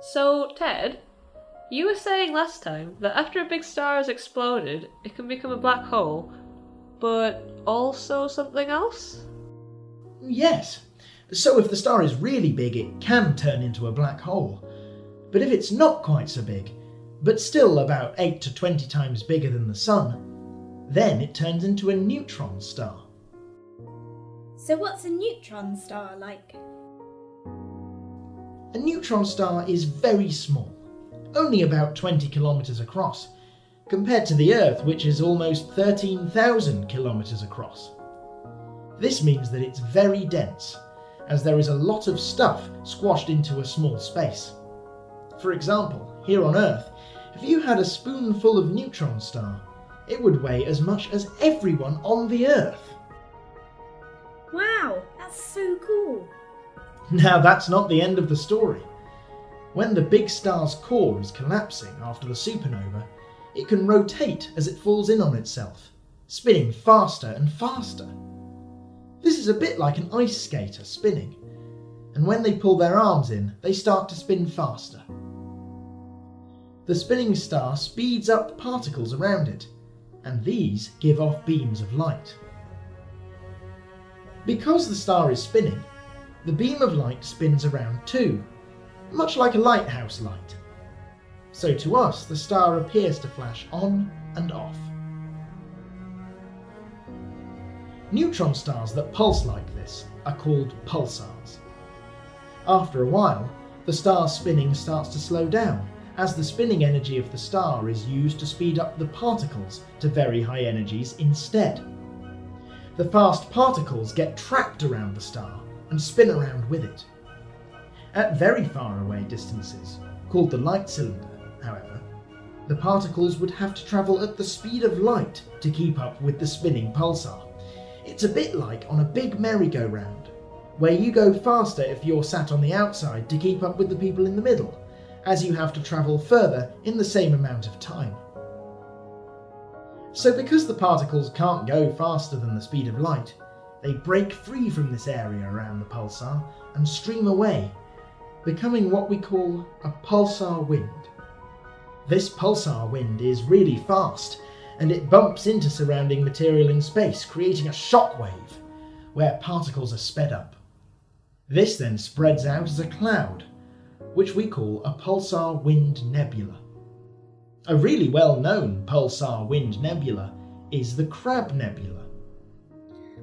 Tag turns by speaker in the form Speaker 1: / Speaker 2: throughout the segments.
Speaker 1: So, Ted, you were saying last time that after a big star has exploded, it can become a black hole, but also something else?
Speaker 2: Yes. So if the star is really big, it can turn into a black hole. But if it's not quite so big, but still about 8 to 20 times bigger than the Sun, then it turns into a neutron star.
Speaker 3: So, what's a neutron star like?
Speaker 2: A neutron star is very small, only about 20 kilometres across, compared to the Earth, which is almost 13,000 kilometres across. This means that it's very dense, as there is a lot of stuff squashed into a small space. For example, here on Earth, if you had a spoonful of neutron star, it would weigh as much as everyone on the Earth.
Speaker 3: Wow, that's so cool.
Speaker 2: Now that's not the end of the story. When the big star's core is collapsing after the supernova, it can rotate as it falls in on itself, spinning faster and faster. This is a bit like an ice skater spinning, and when they pull their arms in, they start to spin faster. The spinning star speeds up the particles around it, and these give off beams of light. Because the star is spinning, the beam of light spins around too, much like a lighthouse light. So to us, the star appears to flash on and off. Neutron stars that pulse like this are called pulsars. After a while, the star's spinning starts to slow down as the spinning energy of the star is used to speed up the particles to very high energies instead. The fast particles get trapped around the star and spin around with it. At very far away distances, called the light cylinder, however, the particles would have to travel at the speed of light to keep up with the spinning pulsar. It's a bit like on a big merry-go-round, where you go faster if you're sat on the outside to keep up with the people in the middle, as you have to travel further in the same amount of time. So because the particles can't go faster than the speed of light, they break free from this area around the pulsar and stream away, becoming what we call a pulsar wind. This pulsar wind is really fast, and it bumps into surrounding material in space, creating a shockwave, where particles are sped up. This then spreads out as a cloud, which we call a pulsar wind nebula. A really well-known pulsar wind nebula is the Crab Nebula.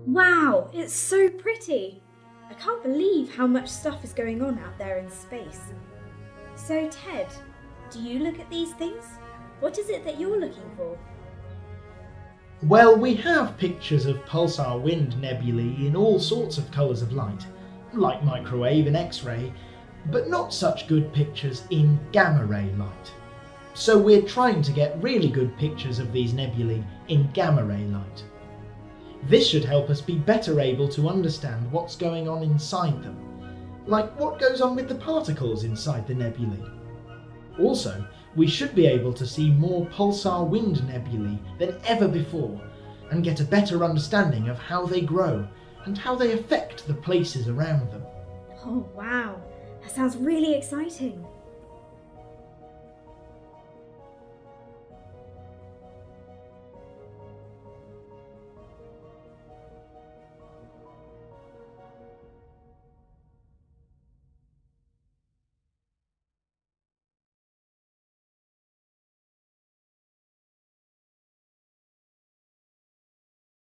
Speaker 3: Wow, it's so pretty. I can't believe how much stuff is going on out there in space. So, Ted, do you look at these things? What is it that you're looking for?
Speaker 2: Well, we have pictures of pulsar wind nebulae in all sorts of colours of light, like microwave and X-ray, but not such good pictures in gamma ray light. So we're trying to get really good pictures of these nebulae in gamma ray light. This should help us be better able to understand what's going on inside them, like what goes on with the particles inside the nebulae. Also, we should be able to see more pulsar wind nebulae than ever before, and get a better understanding of how they grow and how they affect the places around them.
Speaker 3: Oh, wow. That sounds really exciting.